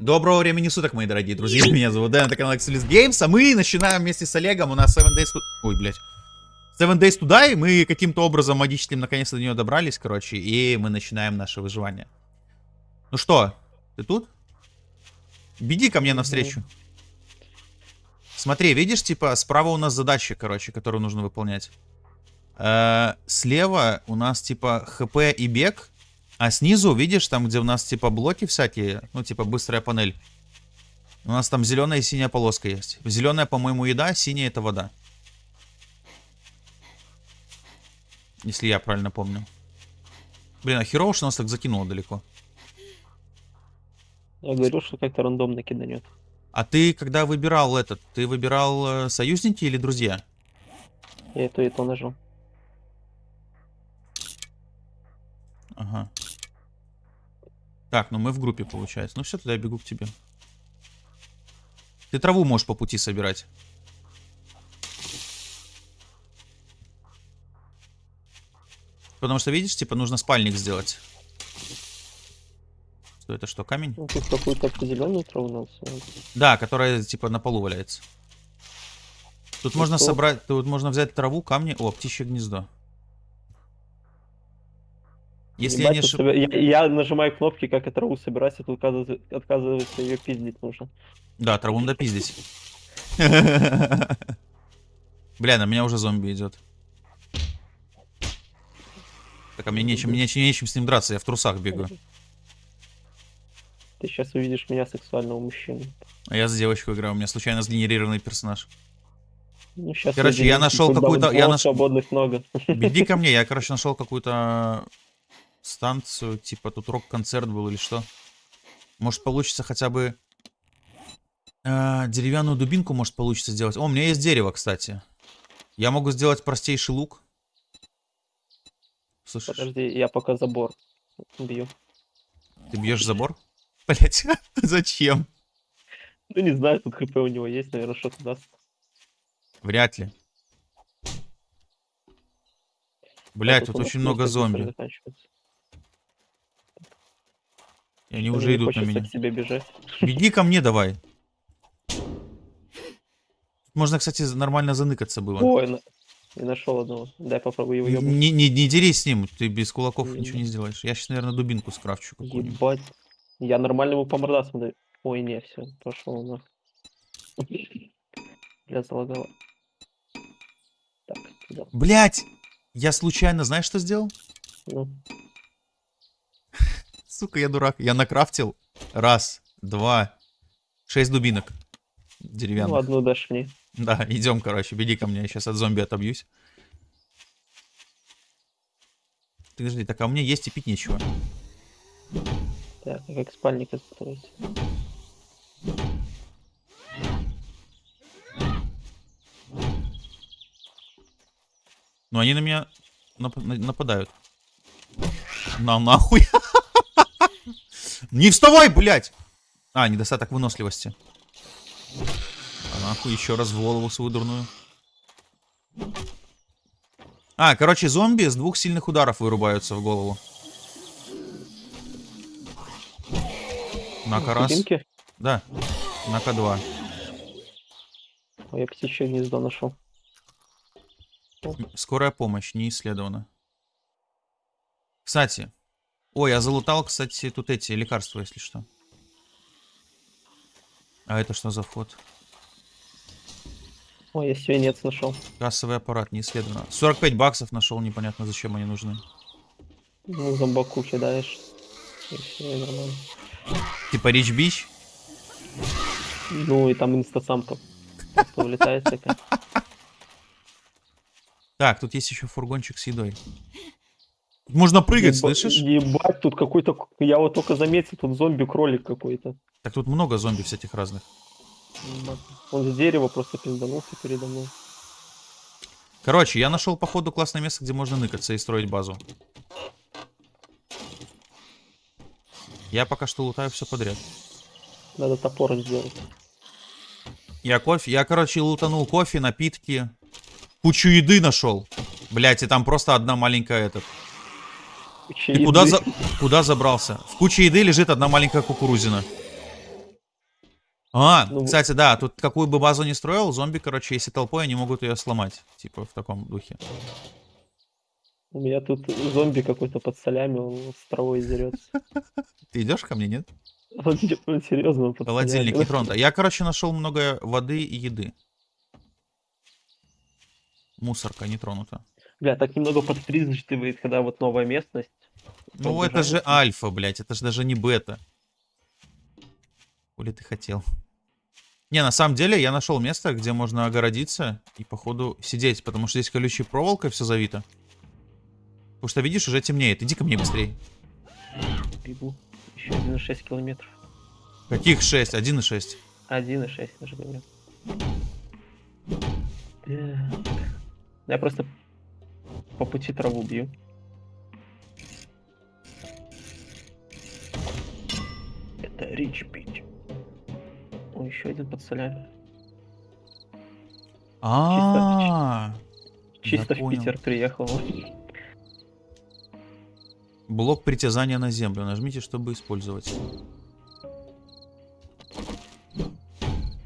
Доброго времени суток, мои дорогие друзья. Меня зовут Дэн, это канал Excelis Games, а мы начинаем вместе с Олегом. У нас 7 Days to... Ой, блядь. 7 Days to Die. Мы каким-то образом магическим наконец-то до нее добрались, короче, и мы начинаем наше выживание. Ну что, ты тут? Беги ко мне навстречу. Смотри, видишь, типа, справа у нас задача, короче, которую нужно выполнять. Э -э слева у нас, типа, хп и бег. А снизу, видишь, там, где у нас, типа, блоки всякие, ну, типа, быстрая панель. У нас там зеленая и синяя полоска есть. Зеленая, по-моему, еда, синяя это вода. Если я правильно помню. Блин, а херово, что нас так закинуло далеко. Я говорю, что как-то рандомно киданет. А ты, когда выбирал этот, ты выбирал э, союзники или друзья? Я это и то нажал. Ага. Так, ну мы в группе, получается. Ну все, тогда я бегу к тебе. Ты траву можешь по пути собирать. Потому что, видишь, типа, нужно спальник сделать. Что это что, камень? Ну, тут какую-то определенную траву надо Да, которая, типа, на полу валяется. Тут И можно что? собрать, тут можно взять траву, камни. О, птичье гнездо. Если я, не ошиб... я, я нажимаю кнопки, как и траву собирать, а тут отказывается, отказывается ее пиздить нужно. Да, траву надо пиздить. Бля, на меня уже зомби идет. Так, а мне нечем, нечем, нечем с ним драться, я в трусах бегаю. Ты сейчас увидишь меня сексуального мужчину. А я за девочку играю, у меня случайно сгенерированный персонаж. Ну, короче, я нашел какую-то... Я наш... свободных много. Беги ко мне, я, короче, нашел какую-то станцию, типа тут рок-концерт был или что. Может получится хотя бы э, деревянную дубинку, может получится сделать. О, у меня есть дерево, кстати. Я могу сделать простейший лук. Слышишь? Подожди, я пока забор бью. Ты бьешь забор? Блять, зачем? Ну не знаю, тут хп у него есть, наверное, что-то даст. Вряд ли. Блять, тут очень много зомби. И они уже идут на меня. К тебе бежать. Беги ко мне давай. Можно, кстати, нормально заныкаться было. Ой, я нашел одного. Дай попробую его. Не, не, не дерись с ним, ты без кулаков не, ничего не сделаешь. Я сейчас, наверное, дубинку скрафчу какую-нибудь. Ебать. Я нормально ему по мордасам даю. Ой, не, все, пошел на. Бля, залагало. Так. Блять! Я случайно, знаешь, что сделал? Ну. Сука, я дурак. Я накрафтил. Раз, два, шесть дубинок. Деревянных. Ну, одну мне. Да, идем, короче, беги ко мне. Я сейчас от зомби отобьюсь. Ты подожди, так а у меня есть и пить нечего. Так, как спальник построить? Ну они на меня нап нападают. На нахуй. Не вставай, блядь! А, недостаток выносливости. А нахуй еще раз в голову свою дурную. А, короче, зомби с двух сильных ударов вырубаются в голову. На-ка раз. Да. На-ка два. Я птичье гнездо нашел. Скорая помощь, не исследована. Кстати, Ой, я залутал, кстати, тут эти лекарства, если что. А это что за вход? Ой, я свинец нашел. Кассовый аппарат, не исследовано. 45 баксов нашел, непонятно зачем они нужны. Ну, зомбаку кидаешь. И все, и нормально. Типа Рич Бич? Ну, и там инстасамка. Вылетает такая. Так, тут есть еще фургончик с едой. Можно прыгать, Еба, слышишь? Ебать, тут какой-то... Я вот только заметил, тут зомби-кролик какой-то. Так тут много зомби всяких разных. Он с дерева просто пизданулся передо мной. Короче, я нашел, походу, классное место, где можно ныкаться и строить базу. Я пока что лутаю все подряд. Надо топор сделать. Я кофе... Я, короче, лутанул кофе, напитки. Кучу еды нашел. Блять, и там просто одна маленькая этот... Куча И куда, за... куда забрался? В куче еды лежит одна маленькая кукурузина. А, Ну, кстати, да, тут какую бы базу ни строил, зомби, короче, если толпой, они могут ее сломать. Типа в таком духе. У меня тут зомби какой-то под солями, он с травой дерется. Ты идешь ко мне, нет? Он, он серьезно он под Холодильник не тронуто. Я, короче, нашел много воды и еды. Мусорка не тронута. Бля, так немного подстриживает, когда вот новая местность. Ну, это же альфа, блядь, это же даже не бета. Хули ты хотел? Не, на самом деле, я нашел место, где можно огородиться и, походу, сидеть, потому что здесь колючей проволокой все завито. Потому что, видишь, уже темнеет. Иди ко мне быстрей. Бегу. Еще 1,6 километров. Каких 6? 1,6. 1,6 даже говорят. Так. Я просто по пути траву бью. Это рич пить. О, еще один под солями. А, Чисто Я в. Питер приехал. блок притязания на землю. Нажмите, чтобы использовать.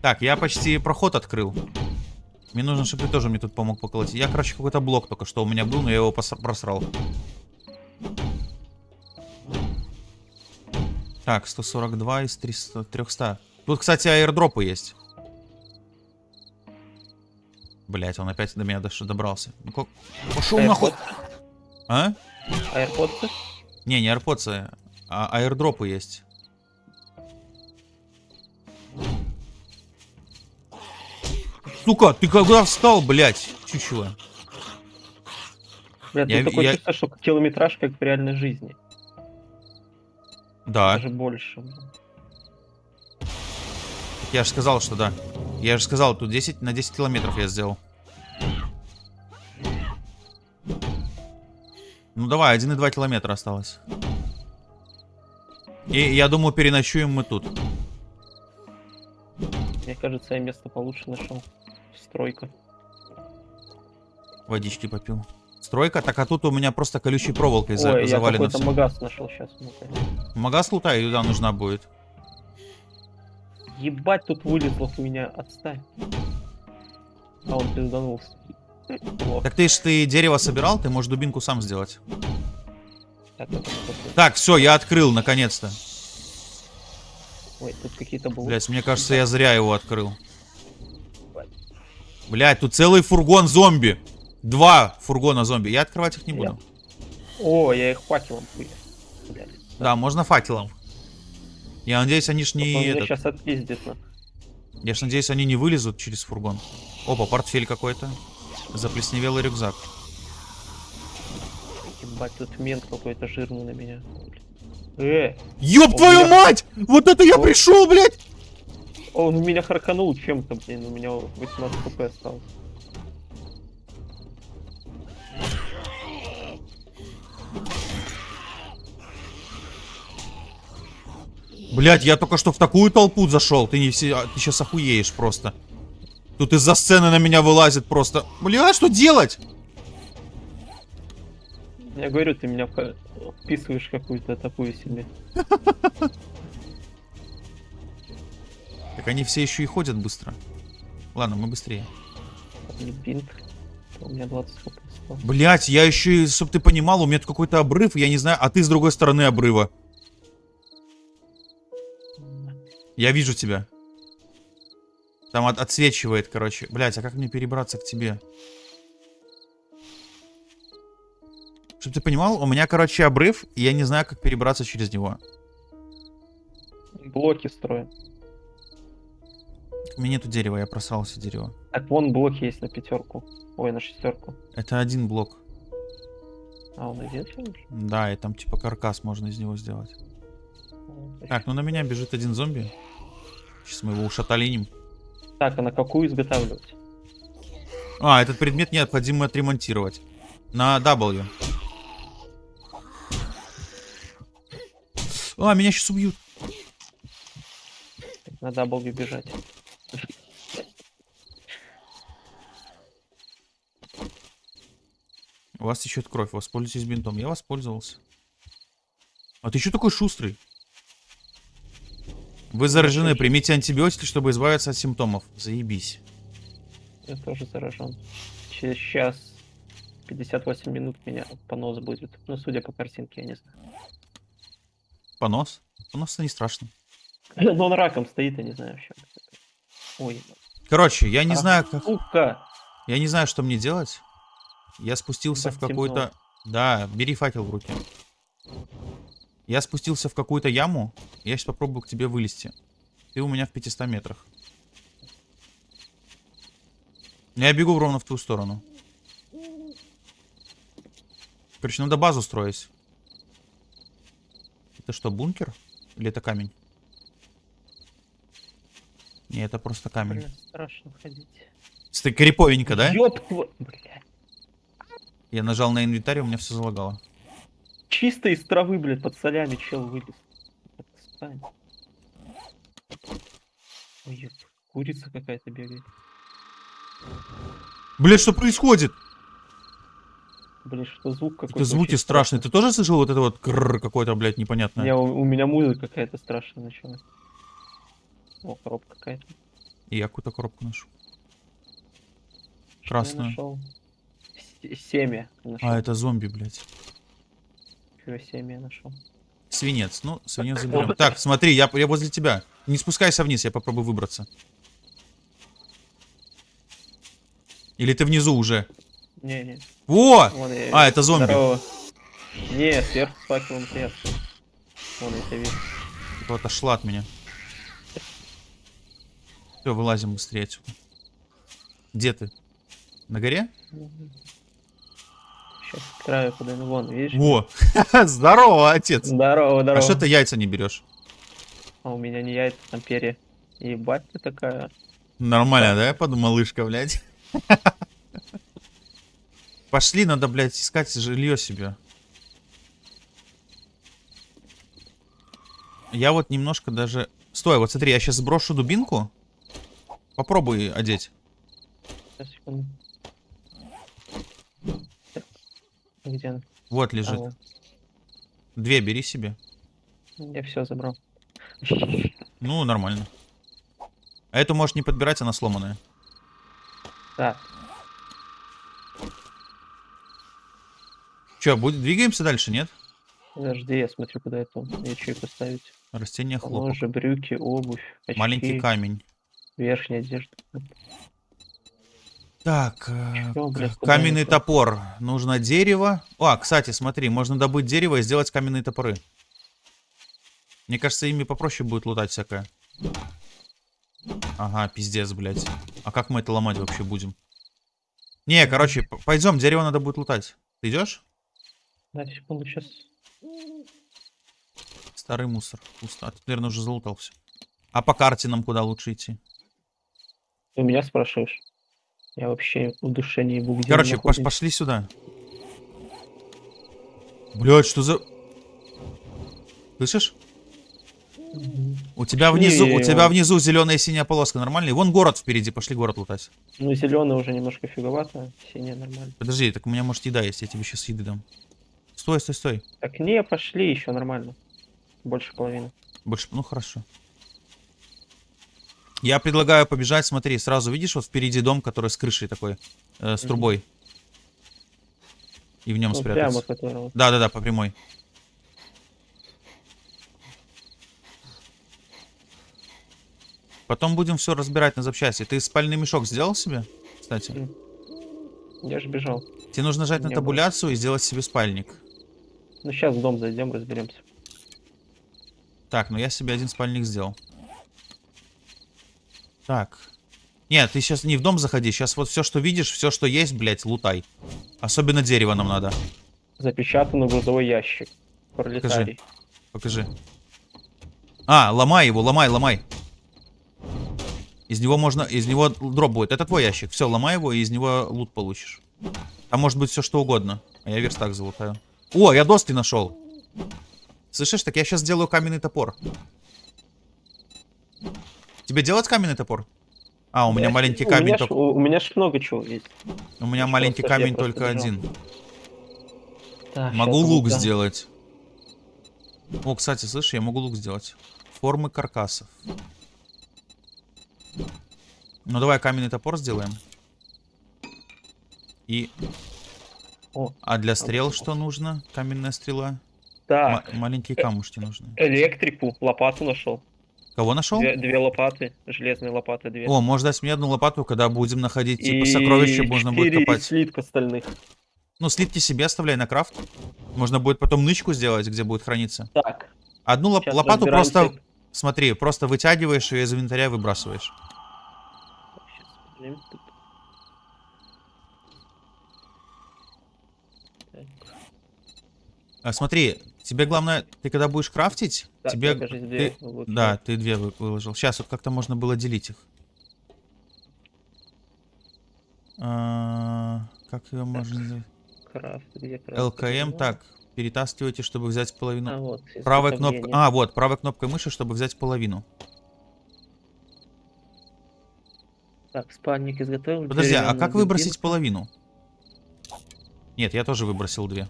Так, я почти проход открыл. Мне нужно, чтобы ты тоже мне тут помог поколотить. Я, короче, какой-то блок только что у меня был, но я его просрал. Так, 142 из 300, 300. Тут, кстати, аирдропы есть. Блять, он опять до меня дош- добрался. Ну, ка- Пошел нахуй. А? Аирподсы? Не, не AirPods, а аирдропы есть. Сука, ты когда встал, блядь, чучело? Бля, тут Я- такое я- чувство, что километраж как в реальной жизни. Да, Даже больше. я же сказал, что да. Я же сказал, тут 10 на 10 километров я сделал. Ну давай, 1,2 километра осталось. И я думаю, переночуем мы тут. Мне кажется, я место получше нашел. Стройка. Водички попил. Стройка, так а тут у меня просто колючей проволокой за- Ой, я завалено какой-то всё. магаз нашел сейчас. Магаз лутай, туда нужна будет. Ебать, тут вылезло в меня. Отстань. А он пизданулся. Так ты ж ты дерево собирал, ты можешь дубинку сам сделать. Так, это что-то. Так, все, я открыл, наконец-то. Ой, тут какие-то булы. Блять, мне кажется, я зря его открыл. Блять, тут целый фургон зомби. Два фургона зомби. Я открывать их не буду. О, я их факелом хуя. Да, можно факелом. Я надеюсь, они ж не... этот- сейчас отпиздит. Я ж надеюсь, они не вылезут через фургон. Опа, портфель какой-то. Заплесневелый рюкзак. Ебать, тут мент какой-то жирный на меня. Э, Ёб твою меня- мать! Вот это я О. пришел, блядь! Он меня харканул чем-то, блин, у меня 18 хп осталось. Блять, я только что в такую толпу зашел. Ты не все, а, ты сейчас охуеешь просто. Тут из-за сцены на меня вылазит просто. Бля, что делать? Я говорю, ты меня вписываешь какую-то такую себе. Так они все еще и ходят быстро. Ладно, мы быстрее. Бинт. У меня 20 хп осталось. Блять, я еще, и, чтоб ты понимал, у меня тут какой-то обрыв, я не знаю, а ты с другой стороны обрыва. Я вижу тебя. Там от- отсвечивает, короче. Блять, а как мне перебраться к тебе? Чтоб ты понимал, у меня, короче, обрыв, и я не знаю, как перебраться через него. Блоки строим. У меня нету дерева, я просрал все дерево. Так, вон блоки есть на пятерку. Ой, на шестерку. Это один блок. А, он один? Да, и там типа каркас можно из него сделать. Так, ну на меня бежит один зомби. Сейчас мы его ушаталиним. Так, а на какую изготавливать? А, этот предмет необходимо отремонтировать. На W. А, меня сейчас убьют. На W бежать. У вас течет кровь, воспользуйтесь бинтом. Я воспользовался. А ты что такой шустрый? Вы заражены, примите антибиотики, чтобы избавиться от симптомов. Заебись. Я тоже заражен. Через час 58 минут меня понос будет. Ну, судя по картинке, я не знаю. Понос? Понос-то не страшно. Но он раком стоит, я не знаю вообще. Ой. Короче, я не а, знаю, как... Сука! Я не знаю, что мне делать. Я спустился в какую-то... Да, бери факел в руки. Я спустился в какую-то яму. Я сейчас попробую к тебе вылезти. Ты у меня в 500 метрах. Я бегу ровно в ту сторону. Короче, надо базу строить. Это что, бункер? Или это камень? Не, это просто камень. Блин, страшно ходить. Ты криповенько, да? Ёб твой... Бля. Я нажал на инвентарь, у меня все залагало. Чисто из травы, блядь, под солями чел вылез. Ой. Курица какая-то бегает. Блин, что происходит? Блин, что звук какой-то. Это звуки страшные. Ты тоже слышал вот это вот какое-то, блядь, непонятное? Не, у, у меня музыка какая-то страшная начала. О, коробка какая-то. И я какую-то коробку ношу. Красную. Нашел? Семя. Нашел. А, это зомби, блядь. Чего семя нашел? Свинец. Ну, свинец заберем. Так, смотри, я, я возле тебя. Не спускайся вниз, я попробую выбраться. Или ты внизу уже? Не, не. Во! а, это зомби. Здорово. Не, сверху факелом сверху. Вон, я тебя вижу. Кто отошла от меня. Все, вылазим быстрее отсюда. Где ты? На горе? Сейчас к краю подойду. Вон, видишь? Во! Здорово, отец! Здорово, здорово. А что ты яйца не берешь? А у меня не яйца, там перья. Ебать ты такая. Нормально, да? Я подумал, малышка, блядь. Пошли, надо, блядь, искать жилье себе. Я вот немножко даже... Стой, вот смотри, я сейчас сброшу дубинку. Попробуй одеть. секунду. Где она? Вот лежит. А, вот. Две бери себе. Я все забрал. Ну, нормально. А эту можешь не подбирать, она сломанная. Да. Че, будет, двигаемся дальше, нет? Подожди, я смотрю, куда это ячейку поставить. Растения хлопок. Ножи, брюки, обувь, очки. Маленький камень. Верхняя одежда. Так, э, Чё, блядь, каменный топор. Нужно дерево. О, кстати, смотри, можно добыть дерево и сделать каменные топоры. Мне кажется, ими попроще будет лутать всякое. Ага, пиздец, блядь. А как мы это ломать вообще будем? Не, короче, пойдем, дерево надо будет лутать. Ты идешь? Да, секунду, сейчас. Старый мусор. Пусто. А ты, наверное, уже залутал все. А по карте нам куда лучше идти? Ты меня спрашиваешь? Я вообще в душе не ебу, где Короче, пош пошли сюда. Блять, что за... Слышишь? У тебя внизу, у тебя внизу зеленая и синяя полоска, нормально? И вон город впереди, пошли город лутать. Ну, зеленый уже немножко фиговато, синяя нормально. Подожди, так у меня может еда есть, я тебе сейчас еды дам. Стой, стой, стой. Так не, пошли еще нормально. Больше половины. Больше, ну хорошо. Я предлагаю побежать, смотри, сразу видишь, вот впереди дом, который с крышей такой, э, с трубой. И в нем ну, спрятаться. Прямо, Да, да, да, по прямой. Потом будем все разбирать на запчасти. Ты спальный мешок сделал себе, кстати? Я же бежал. Тебе нужно нажать на табуляцию было. и сделать себе спальник. Ну сейчас в дом зайдем, разберемся. Так, ну я себе один спальник сделал. Так. Нет, ты сейчас не в дом заходи. Сейчас вот все, что видишь, все, что есть, блядь, лутай. Особенно дерево нам надо. Запечатанный грузовой ящик. Пролетарий. Покажи. Покажи. А, ломай его, ломай, ломай. Из него можно, из него дроп будет. Это твой ящик. Все, ломай его, и из него лут получишь. Там может быть все что угодно. А я верстак залутаю. О, я доски нашел. Слышишь, так я сейчас сделаю каменный топор. Тебе делать каменный топор? А, у меня, меня маленький камень меня только... У меня ж много чего есть. У меня маленький камень только один. Так, могу лук да. сделать. О, кстати, слышишь, я могу лук сделать. формы каркасов. Ну давай каменный топор сделаем. И... О, А для стрел что нужно? Каменная стрела. так, Ма- маленькие камушки нужны. электрику, лопату нашел. Кого нашел? Две, две лопаты, железные лопаты две. О, можно дать мне одну лопату, когда будем находить типа сокровища, можно будет копать. слитка остальных. Ну, слитки себе оставляй на крафт. Можно будет потом нычку сделать, где будет храниться. Так, Одну лоп- сейчас лопату разбираемся. просто, смотри, просто вытягиваешь ее из инвентаря и выбрасываешь. Так, А, смотри, тебе главное, ты когда будешь крафтить, так, тебе... ты- лучше. Да, ты две вы- выложил. Сейчас вот как-то можно было делить их. А, Как ее можно... сделать? Крафт, где крафт? ЛКМ, так, перетаскивайте, чтобы взять А, половину. вот, Правой кнопкой... А, вот, правой кнопкой мыши, чтобы взять половину. Так, спальник изготовил. Подожди, а как выбросить половину? Нет, я тоже выбросил две.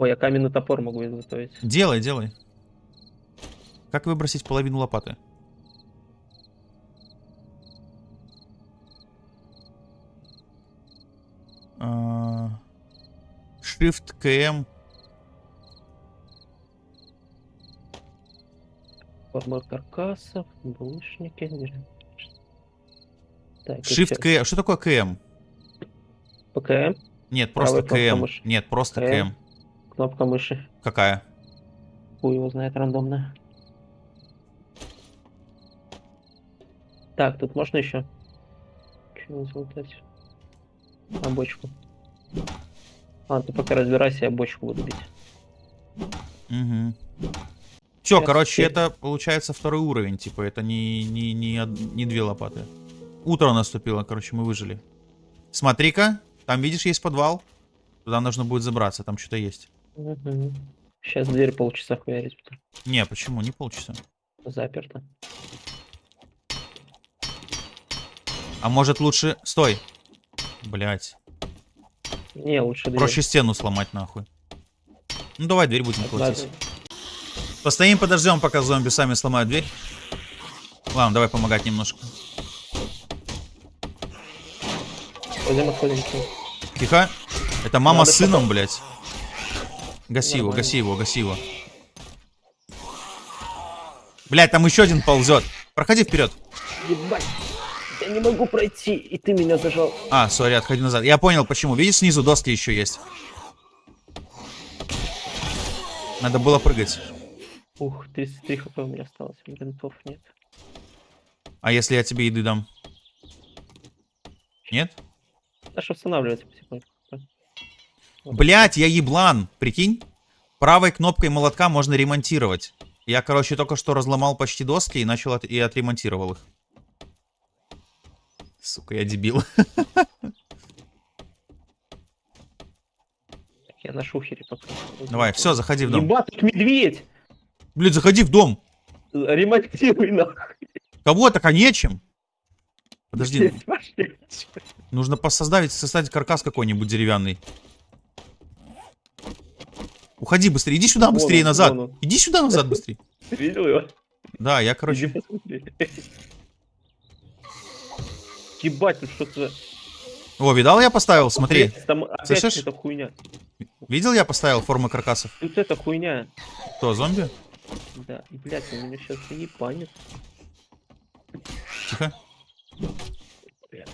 Ой, я каменный топор могу изготовить. Делай, делай. Как выбросить половину лопаты? А, Shift КМ. Форма каркасов, булыжники. Так, Shift. КМ. Что такое КМ? ПКМ, Нет, просто КМ. Нет, просто КМ. КМ. Кнопка мыши. Какая? Хуй его знает, рандомная. Так, тут можно еще? Чего залутать? А, бочку. А, ты пока разбирайся, я бочку буду бить. Угу. Все, Сейчас короче, теперь- это получается второй уровень, типа, это не, не, не, не две лопаты. Утро наступило, короче, мы выжили. Смотри-ка, там, видишь, есть подвал. Туда нужно будет забраться, там что-то есть. Сейчас дверь полчаса хуярить, Не, почему? Не полчаса. заперто. А может лучше... Стой. Блять. Не, лучше дверь. Проще стену сломать, нахуй. Ну, давай дверь будем колотить. дверь. Постоим, подождем, пока зомби сами сломают дверь. Ладно, давай помогать немножко. Пойдем отходим. Тихо. Это мама Надо с сыном, потом. блядь. Гаси его, гаси его, гаси его. Блядь, там еще один ползет. Проходи вперед. Ебать! Я не могу пройти, и ты меня зажал. А, сори, отходи назад. Я понял, почему. Видишь, снизу доски еще есть. Надо было прыгать. Ух, 33 хп у меня осталось, бинтов нет. А если я тебе еды дам? Нет? Аж восстанавливается потихоньку. Блять, я еблан. Прикинь? Правой кнопкой молотка можно ремонтировать. Я, короче, только что разломал почти доски и начал от- и отремонтировал их. Сука, я дебил. Я на шухере пока. Давай, все, заходи в дом. Ебать, тут медведь! Блин, заходи в дом. Ремонтируй нахуй. Кого так, а нечем? Подожди, нужно посоздать, создать каркас какой-нибудь деревянный. Уходи быстрее, иди сюда Вон быстрее он, назад. вон он. Иди сюда назад быстрее. Ты видел его? Да, я, короче... Ебать, тут что-то... О, видал, я поставил, смотри. Там опять эта хуйня. Видел, я поставил формы каркасов. Тут эта хуйня. Кто, зомби? Да, и, блядь, он меня сейчас заебанит. Тихо. Блядь.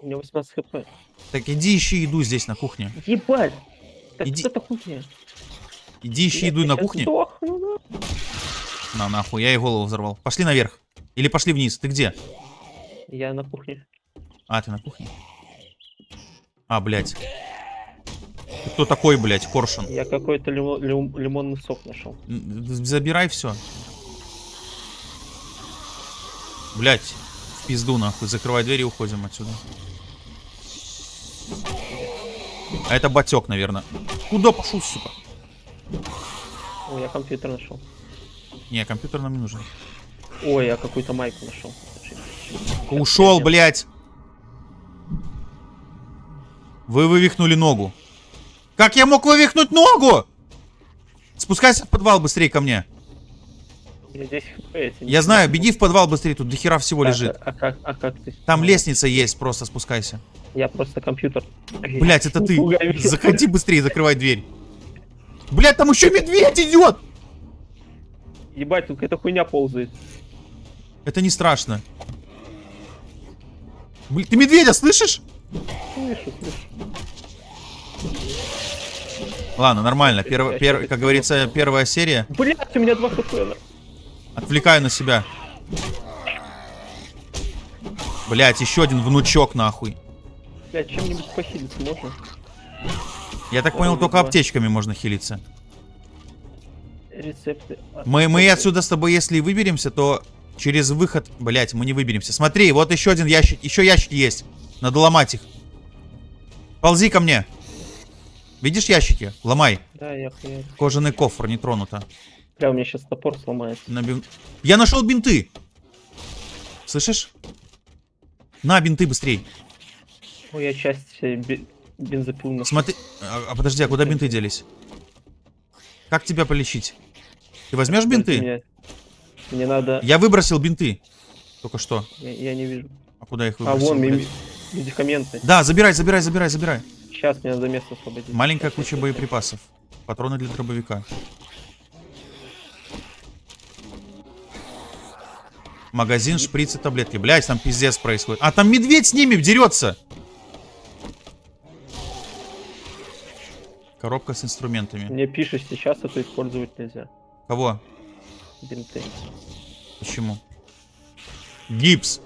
У меня 18 хп. Так иди ищи еду здесь, на кухне. Ебать! Так Иди- что это хуйня? Иди ищи Блядь, еду на кухне. сдохну? На, нахуй, я ей голову взорвал. Пошли наверх. Или пошли вниз. Ты где? Я на кухне. А, ты на кухне? А, блядь. Ты кто такой, блядь, коршун? Я какой-то лимо- лим- лимонный сок нашел. Забирай все. Блять, в пизду нахуй. Закрывай дверь и уходим отсюда. А это батек, наверное. Куда пошел, сука? Ой, я компьютер нашел. Не, компьютер нам не нужен. Ой, я какую-то майку нашел. Ушел, блядь. Вы вывихнули ногу. Как я мог вывихнуть ногу? Спускайся в подвал быстрее ко мне. Я здесь я знаю, беги в подвал быстрее, тут дохера всего Так, лежит. А, а как, а как ты? Там лестница есть, просто спускайся. Я просто компьютер. Блять, это ты. Заходи быстрее, закрывай дверь. Блять, там еще медведь идет! Ебать, тут какая-то хуйня ползает. Это не страшно. Блин, ты медведя слышишь? Слышу, слышу. Ладно, нормально. Перв- пер- как говорится, первая серия. Блять, у меня два хп. Отвлекаю на себя. Блять, еще один внучок нахуй. Блять, чем-нибудь похилиться можно? Я так понял, только аптечками можно хилиться. Рецепты. Мы, мы отсюда с тобой, если выберемся, то через выход... Блять, мы не выберемся. Смотри, вот еще один ящик. Еще ящики есть. Надо ломать их. Ползи ко мне. Видишь ящики? Ломай. Да, я хуярю. Кожаный кофр, не тронуто. Бля, у меня сейчас топор сломается. На бин- Я нашел бинты. Слышишь? На, бинты быстрей. Ой, я часть э, бензопил нашел. Смотри. А, а подожди, а куда бинты делись? Как тебя полечить? Ты возьмешь бинты? Мне, мне надо... Я выбросил бинты. Только что. Я, я не вижу. А куда их А, выбросил? вон, блядь? ми- медикаменты. Да, забирай, забирай, забирай, забирай. Сейчас мне надо место освободить. Маленькая Щас, куча щас, боеприпасов. Патроны для дробовика. Магазин, шприцы, таблетки. Блять, там пиздец происходит. А там медведь с ними дерется. Коробка с инструментами. Мне пишешь сейчас, это использовать нельзя. Кого? Бинты. Почему? Гипс.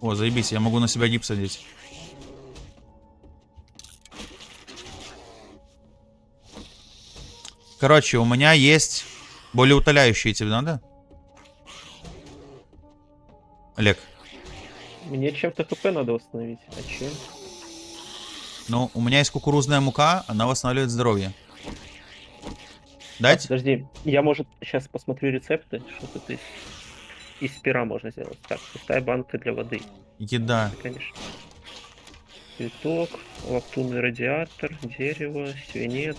О, заебись, я могу на себя гипс одеть. Короче, у меня есть более утоляющие тебе надо? Олег, Мне чем-то хп надо восстановить. А чем? Ну, у меня есть кукурузная мука, она восстанавливает здоровье. Дать? подожди, я, может, сейчас посмотрю рецепты, что тут из, из пера можно сделать. Так, пустая банка для воды, Еда. конечно. Цветок, лаптунный радиатор, дерево, свинец.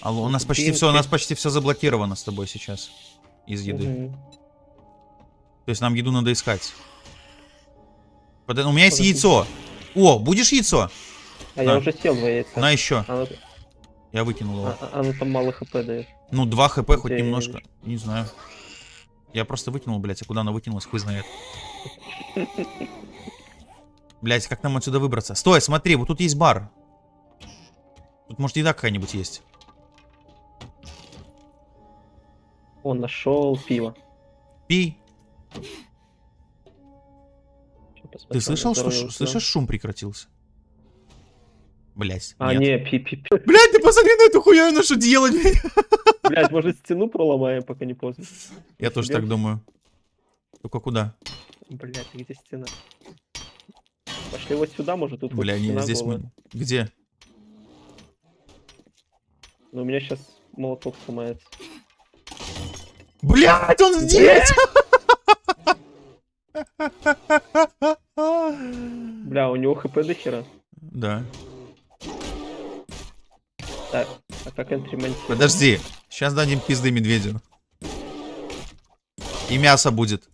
Алло, у нас почти все, у нас почти все заблокировано с тобой сейчас. Из еды. Мгм. То есть нам еду надо искать. У меня есть Подожди. яйцо. О, будешь яйцо? А я уже съел два яйца. На еще. Оно, Я выкинул его. а- а- оно там мало хп дает. Ну, 2 хп хоть я немножко. вижу? Не знаю. Я просто выкинул, блядь, а куда она выкинулась, хуй знает. Блядь, как нам отсюда выбраться? Стой, смотри, вот тут есть бар. Тут, может, еда какая-нибудь есть. Он нашел пиво. Пей. Ты слышал, что ш- слышишь, шум прекратился? Блядь, А, нет. не, пи пи пи. Блядь, ты посмотри на эту хуя, ну что делать, блядь? Блять, может стену проломаем, пока не поздно. Я тоже так думаю. Только куда? Блять, где стена? Пошли вот сюда, может тут Бля, не, здесь голая. мы... Где? Но у меня сейчас молоток сломается. Блядь, он здесь! Бля, у него хп до хера. Да. Так, а как отремонтировать? Подожди. Сейчас дадим пизды медведю. И мясо будет.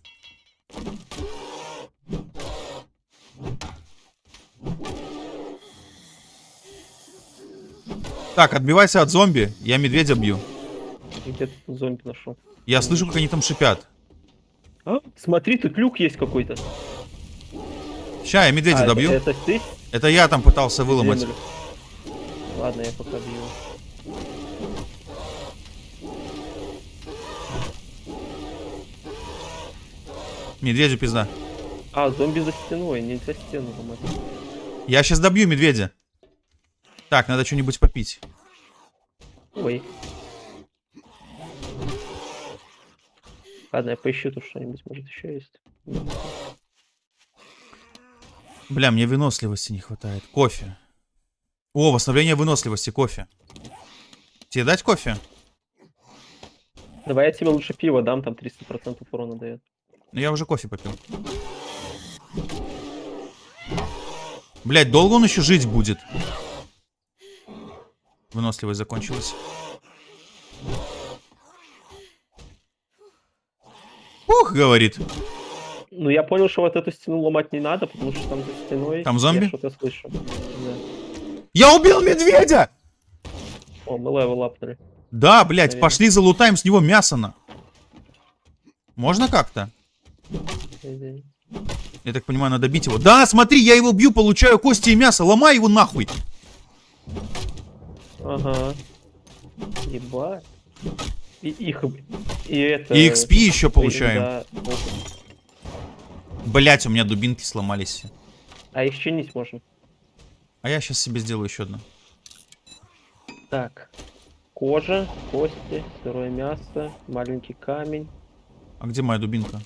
Так, отбивайся от зомби. Я медведя бью. Где ты тут зомби нашел? Я слышу, как они там шипят. А? Смотри, тут люк есть какой-то. Ща, я медведя А, добью. Это, это ты? Это я там пытался выломать. Землю. Ладно, я пока бью. Медведю пизда. А, зомби за стеной, нельзя стену ломать. Я сейчас добью медведя. Так, надо что-нибудь попить. Ой. Ладно, я поищу тут что-нибудь, может еще есть. Бля, мне выносливости не хватает. Кофе. О, восстановление выносливости, кофе. Тебе дать кофе? Давай я тебе лучше пиво дам, там 300% урона дает. Ну я уже кофе попил. Блять, долго он еще жить будет? Выносливость закончилась. Ух, говорит. Ну я понял, что вот эту стену ломать не надо, потому что там за стеной... Там зомби? Я что-то слышу. Я убил медведя! О, мы level апнули. Да, блядь, Наверное. пошли залутаем с него мясо на. Можно как-то? Я так понимаю, надо бить его. Да, смотри, я его бью, получаю кости и мясо. Ломай его нахуй. Ага. Ебать. И их... И это... И XP еще получаем. Да. Блять, у меня дубинки сломались. А их чинить можно. А я сейчас себе сделаю еще одну. Так. Кожа, кости, сырое мясо, маленький камень, А где моя дубинка?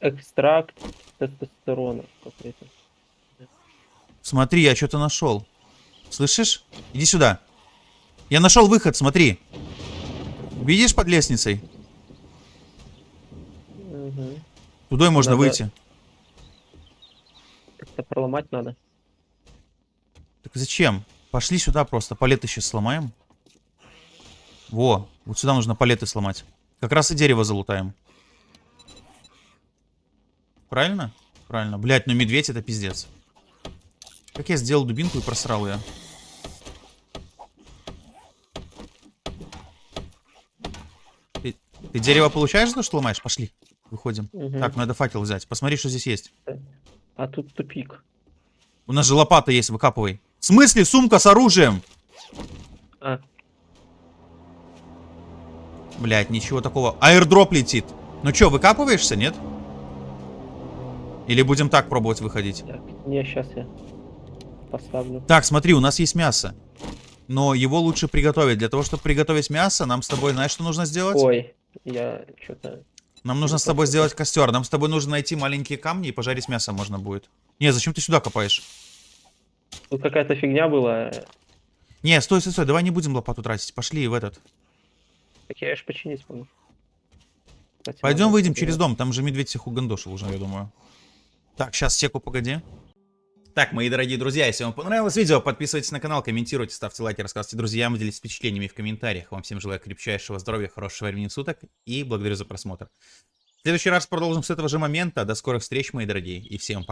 экстракт тестостерона какой-то. Смотри, я что-то нашел. Слышишь? Иди сюда. Я нашел выход, смотри. Видишь под лестницей? Угу. Туда можно Надо- выйти. Как-то проломать надо. Так зачем? Пошли сюда просто. Палеты сейчас сломаем. Во, вот сюда нужно палеты сломать. Как раз и дерево залутаем. Правильно? Правильно. Блять, ну медведь это пиздец. Как я сделал дубинку и просрал ее. Ты, ты дерево получаешь то, что ломаешь? Пошли. Выходим. Мгм. Так, надо факел взять. Посмотри, что здесь есть. А тут тупик. У нас же лопата есть, выкапывай. В смысле, сумка с оружием? А, Блять, ничего такого. Аирдроп летит. Ну чё, выкапываешься, нет? Или будем так пробовать выходить? так. Не, сейчас я поставлю. Так, смотри, у нас есть мясо. Но его лучше приготовить. Для того, чтобы приготовить мясо, нам с тобой, знаешь, что нужно сделать? Ой, я что-то... Нам нужно с тобой сделать костер. Нам с тобой нужно найти маленькие камни и пожарить мясо можно будет. Не, зачем ты сюда копаешь? Тут какая-то фигня была. Не, стой, стой, стой, давай не будем лопату тратить. Пошли в этот. Так я аж починить могу. Кстати, Пойдем выйдем через дом. Там же медведь всех угандошил уже, я думаю. Так, сейчас секу, погоди. Так, мои дорогие друзья, если вам понравилось видео, подписывайтесь на канал, комментируйте, ставьте лайки, рассказывайте друзьям, делитесь впечатлениями в комментариях. Вам всем желаю крепчайшего здоровья, хорошего времени суток и благодарю за просмотр. В следующий раз продолжим с этого же момента. До скорых встреч, мои дорогие, и всем пока.